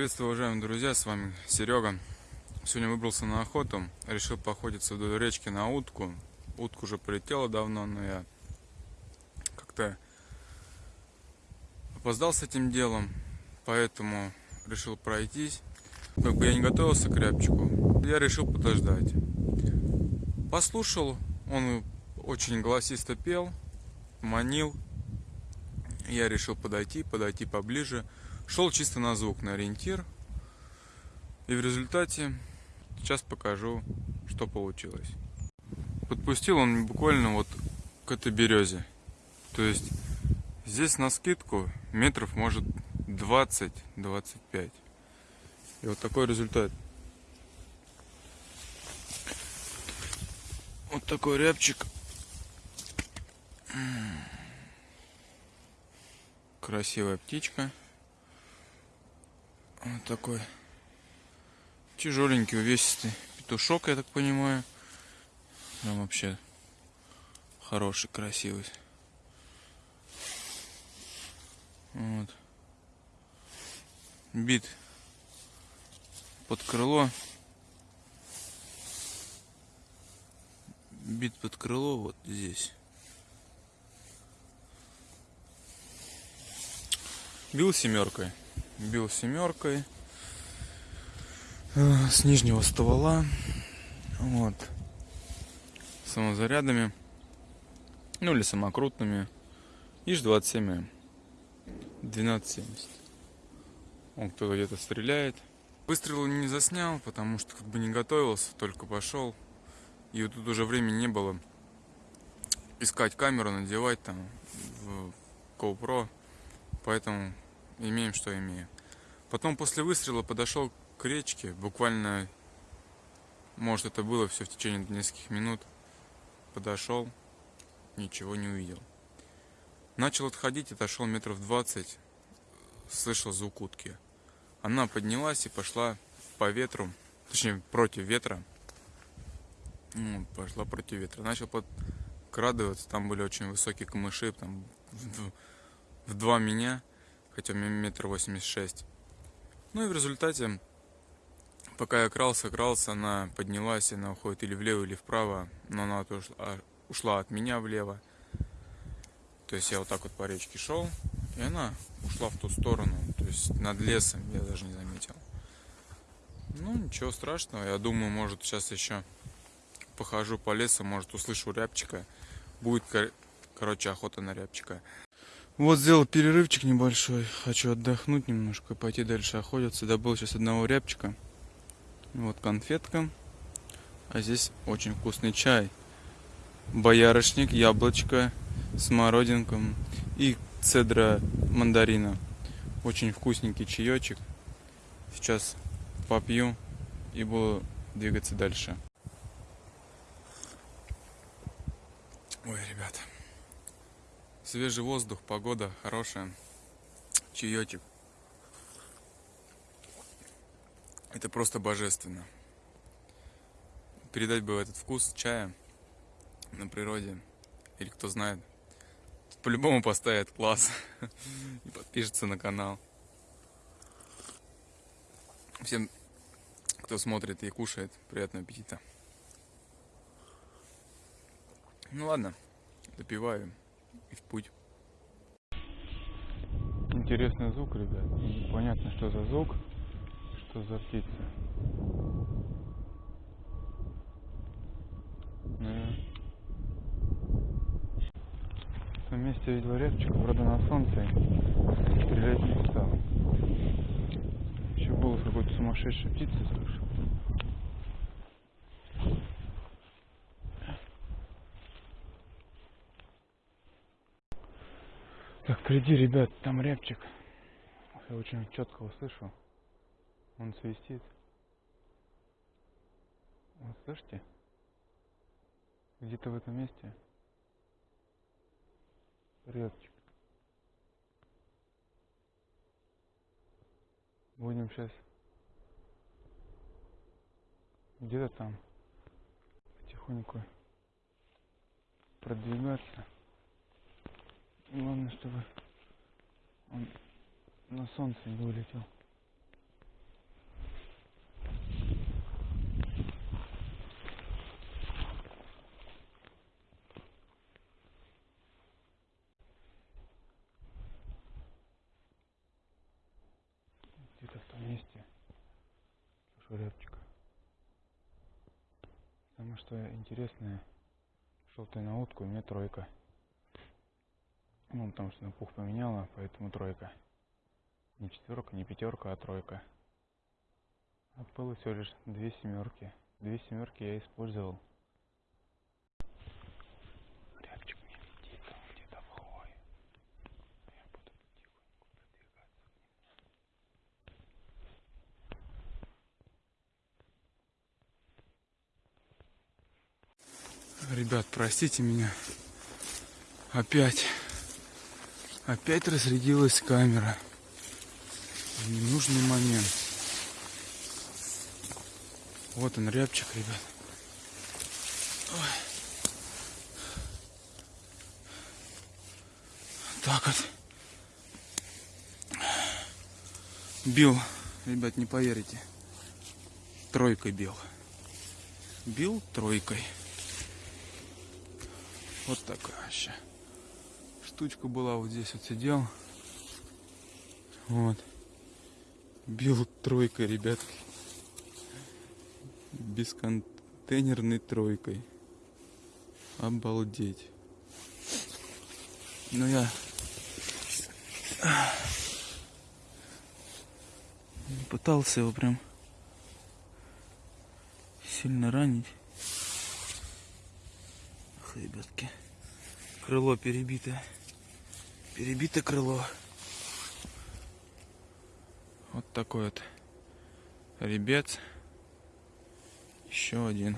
Приветствую, уважаемые друзья, с вами Серега. Сегодня выбрался на охоту, решил походиться вдоль речки на утку. Утка уже полетела давно, но я как-то опоздал с этим делом, поэтому решил пройтись. Как бы я не готовился к рябчику, я решил подождать. Послушал, он очень голосисто пел, манил. Я решил подойти, подойти поближе. Шел чисто на звук, на ориентир. И в результате сейчас покажу, что получилось. Подпустил он буквально вот к этой березе. То есть здесь на скидку метров может 20-25. И вот такой результат. Вот такой рябчик. Красивая птичка. Вот такой тяжеленький, увесистый петушок, я так понимаю. Прям вообще хороший, красивый. Вот. Бит под крыло. Бит под крыло вот здесь. Бил семеркой бил семеркой э, с нижнего ствола вот самозарядами ну или самокрутными. Иж 27 1270 он кто-то где-то стреляет. Выстрел не заснял потому что как бы не готовился только пошел. И вот тут уже времени не было искать камеру надевать там в GoPro. Поэтому имеем, что имеем. Потом после выстрела подошел к речке, буквально, может это было все в течение нескольких минут. Подошел, ничего не увидел. Начал отходить, отошел метров 20, слышал звук утки. Она поднялась и пошла по ветру, точнее против ветра. Ну, пошла против ветра. Начал подкрадываться, там были очень высокие камыши, там в, в два меня хотя метр восемьдесят шесть. Ну и в результате, пока я крался, крался, она поднялась, она уходит или влево, или вправо, но она ушла, а, ушла от меня влево. То есть я вот так вот по речке шел, и она ушла в ту сторону, то есть над лесом, я даже не заметил. Ну, ничего страшного, я думаю, может сейчас еще похожу по лесу, может услышу рябчика, будет, короче, охота на рябчика. Вот сделал перерывчик небольшой. Хочу отдохнуть немножко, пойти дальше охотиться. Добыл сейчас одного рябчика. Вот конфетка. А здесь очень вкусный чай. Боярышник, яблочко, смородинка и цедра мандарина. Очень вкусненький чаечек. Сейчас попью и буду двигаться дальше. Ой, ребята. Свежий воздух, погода хорошая, чаечек. Это просто божественно. Передать бы этот вкус чая на природе, или кто знает, по-любому поставит класс и подпишется на канал. Всем, кто смотрит и кушает, приятного аппетита. Ну ладно, допиваю и в путь. Интересный звук, ребят. Понятно, что за звук, что за птица. Том месте видел репчика, правда на солнце, стрелять не стал. Еще голос какой-то сумасшедшей птицы слышу. Так, впереди, ребят, там рябчик. Я очень четко услышал. Он свистит. Вот слышите? Где-то в этом месте рябчик. Будем сейчас где-то там потихоньку продвигаться. Главное, чтобы он на солнце не улетел. Где-то в том месте слышу рябчик. Что интересное, шел ты на утку, у меня тройка. Ну, потому что на пух поменяла, поэтому тройка. Не четверка, не пятерка, а тройка. А было всего лишь две семерки. Две семерки я использовал. Ребят, простите меня. Опять. Опять разрядилась камера. В ненужный момент. Вот он, рябчик, ребят. Ой. Так вот. Бил, ребят, не поверите. Тройкой бил. Бил тройкой. Вот такая вообще. Штучка была вот здесь вот сидел. Вот. Бил тройкой, ребятки бесконтейнерной тройкой. Обалдеть. Ну я пытался его прям сильно ранить. Ах, ребятки. Крыло перебито. Перебито крыло. Вот такой вот ребец. Еще один.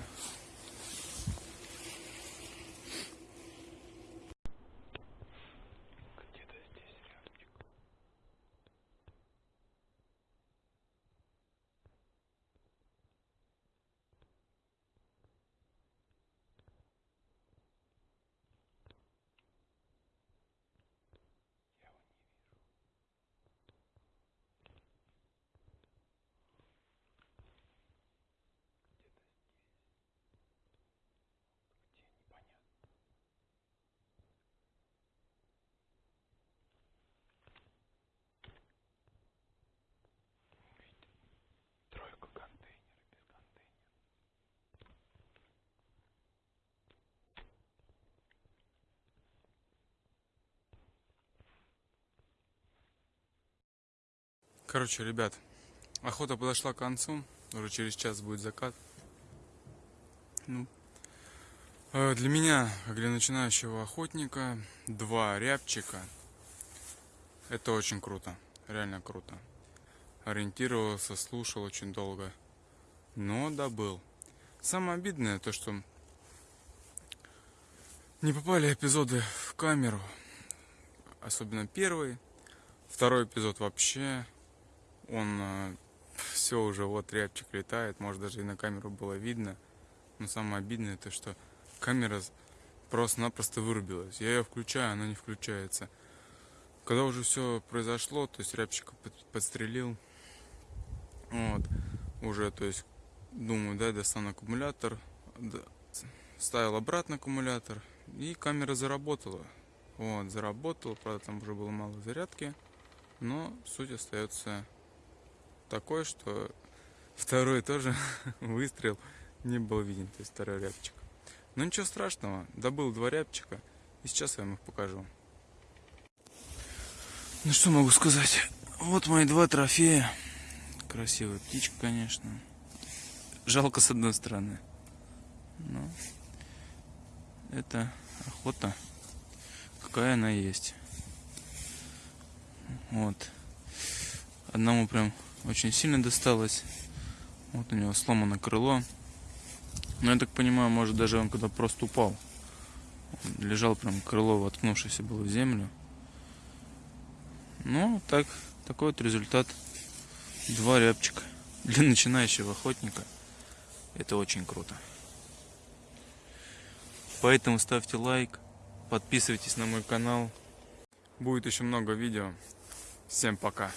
Короче, ребят, охота подошла к концу. Уже через час будет закат. Ну, э, для меня, как для начинающего охотника, два рябчика. Это очень круто. Реально круто. Ориентировался, слушал очень долго. Но добыл. Самое обидное то, что не попали эпизоды в камеру. Особенно первый. Второй эпизод вообще. Он все уже вот рябчик летает. Может даже и на камеру было видно. Но самое обидное то, что камера просто-напросто вырубилась. Я ее включаю, она не включается. Когда уже все произошло, то есть рябчика подстрелил. Вот. Уже, то есть, думаю, да, достану аккумулятор. Ставил обратно аккумулятор. И камера заработала. Вот, заработала. Правда, там уже было мало зарядки. Но суть остается такой, что второй тоже выстрел не был виден, то есть второй рябчик. Но ничего страшного, добыл два рябчика, и сейчас я вам их покажу. Ну что могу сказать, вот мои два трофея. Красивая птичка, конечно. Жалко с одной стороны. Но это охота, какая она есть. Вот. Одному прям очень сильно досталось. Вот у него сломано крыло. Но я так понимаю, может даже он когда просто упал. Он лежал прям крыло, воткнувшееся было в землю. Ну, так, такой вот результат. Два рябчика. Для начинающего охотника это очень круто. Поэтому ставьте лайк, подписывайтесь на мой канал. Будет еще много видео. Всем пока.